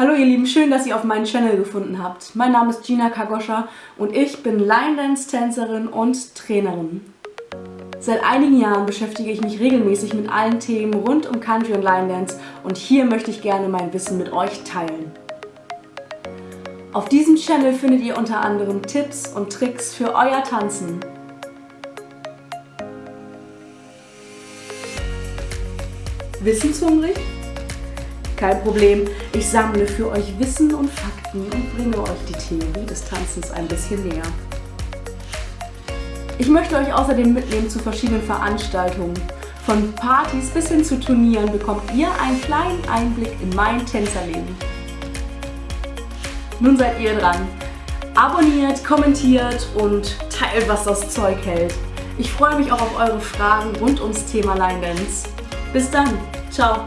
Hallo ihr Lieben, schön, dass ihr auf meinen Channel gefunden habt. Mein Name ist Gina Kagoscha und ich bin Line Dance Tänzerin und Trainerin. Seit einigen Jahren beschäftige ich mich regelmäßig mit allen Themen rund um Country und Line Dance und hier möchte ich gerne mein Wissen mit euch teilen. Auf diesem Channel findet ihr unter anderem Tipps und Tricks für euer Tanzen. Wissenshungrig? Kein Problem, ich sammle für euch Wissen und Fakten und bringe euch die Theorie des Tanzens ein bisschen näher. Ich möchte euch außerdem mitnehmen zu verschiedenen Veranstaltungen. Von Partys bis hin zu Turnieren bekommt ihr einen kleinen Einblick in mein Tänzerleben. Nun seid ihr dran. Abonniert, kommentiert und teilt, was das Zeug hält. Ich freue mich auch auf eure Fragen rund ums Thema Line Dance. Bis dann. Ciao.